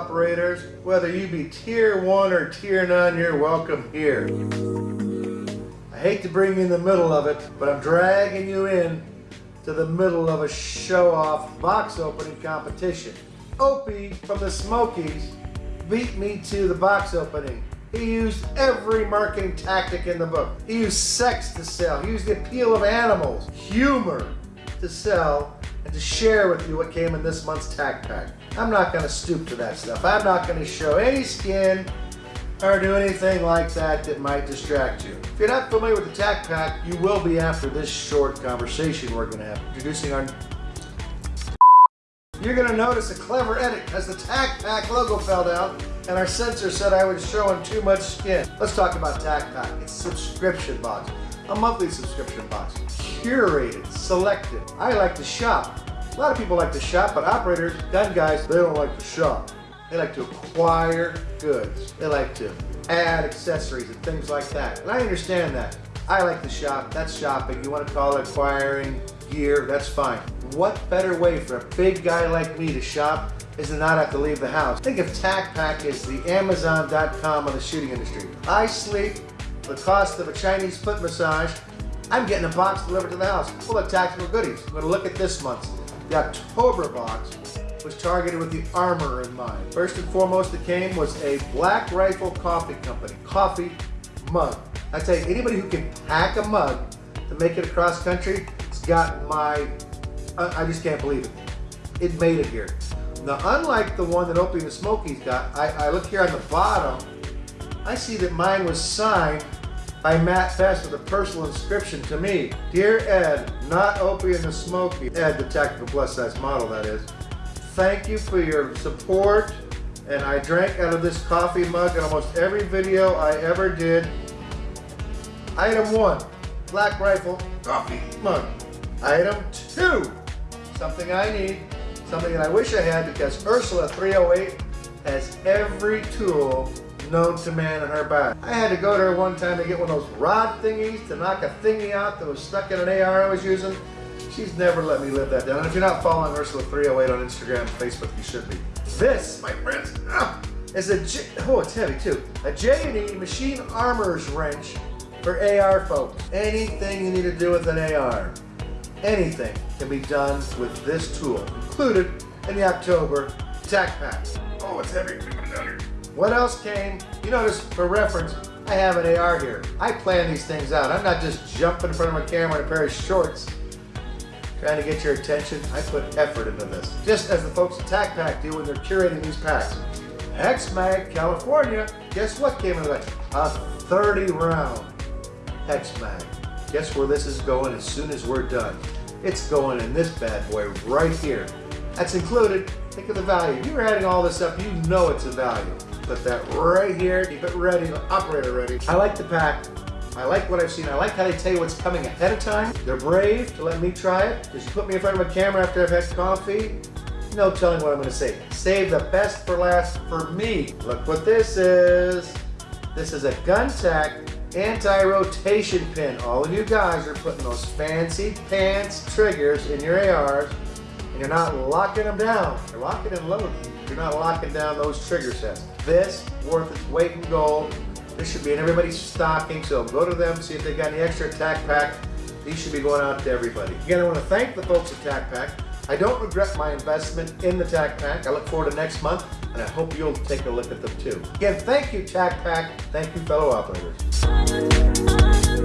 operators. Whether you be tier one or tier nine, you're welcome here. I hate to bring you in the middle of it, but I'm dragging you in to the middle of a show-off box opening competition. Opie from the Smokies beat me to the box opening. He used every marketing tactic in the book. He used sex to sell. He used the appeal of animals, humor to sell, and to share with you what came in this month's Tac Pack. I'm not going to stoop to that stuff. I'm not going to show any skin or do anything like that that might distract you. If you're not familiar with the Tac Pack, you will be after this short conversation we're going to have. Introducing our... You're going to notice a clever edit as the Tac Pack logo fell down and our censor said I was showing too much skin. Let's talk about Tac Pack. It's a subscription box, a monthly subscription box. Curated, selected. I like to shop. A lot of people like to shop, but operators, gun guys, they don't like to shop. They like to acquire goods. They like to add accessories and things like that. And I understand that. I like to shop. That's shopping. You want to call it acquiring gear, that's fine. What better way for a big guy like me to shop is to not have to leave the house. Think of Tac Pack as the Amazon.com of the shooting industry. I sleep, the cost of a Chinese foot massage, I'm getting a box delivered to the house full of tactical goodies. I'm going to look at this month's. The October box was targeted with the armor in mind. First and foremost that came was a Black Rifle Coffee Company coffee mug. I tell you, anybody who can pack a mug to make it across country, it's got my, I just can't believe it. It made it here. Now, unlike the one that Opie and the Smokies got, I, I look here on the bottom, I see that mine was signed by Mat Best with a personal inscription to me. Dear Ed, not Opie and the Smoky, Ed, the tactical plus size model that is. Thank you for your support and I drank out of this coffee mug in almost every video I ever did. Item one, Black Rifle coffee mug. Item two, something I need, something that I wish I had because Ursula 308 has every tool known to man in her bag. I had to go to her one time to get one of those rod thingies to knock a thingy out that was stuck in an AR I was using. She's never let me live that down. And if you're not following Ursula308 on Instagram Facebook, you should be. This, my friends, ah, is a J oh, it's heavy too. A J&E machine armor's wrench for AR folks. Anything you need to do with an AR, anything can be done with this tool, included in the October Tac Pack. Oh, it's heavy. What else came? You notice, for reference, I have an AR here. I plan these things out. I'm not just jumping in front of my camera in a pair of shorts trying to get your attention. I put effort into this. Just as the folks at Tac Pack do when they're curating these packs. HexMag California, guess what came in the A 30 round HexMag. Guess where this is going as soon as we're done? It's going in this bad boy right here. That's included. Think of the value. You're adding all this up, you know it's a value put that right here, keep it ready, operator ready. I like the pack. I like what I've seen. I like how they tell you what's coming ahead of time. They're brave to let me try it. Just put me in front of a camera after I've had coffee. No telling what I'm gonna say. Save the best for last for me. Look what this is. This is a GunTac anti-rotation pin. All of you guys are putting those fancy pants triggers in your ARs you're not locking them down. You're locking and loading. You're not locking down those trigger sets. This, worth its weight in gold. This should be in everybody's stocking, so go to them, see if they got any extra Tac Pack. These should be going out to everybody. Again, I want to thank the folks at Tac Pack. I don't regret my investment in the Tac Pack. I look forward to next month, and I hope you'll take a look at them too. Again, thank you, Tac Pack. Thank you, fellow operators.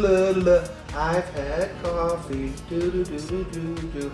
La la la. I've had coffee. Do do do do do.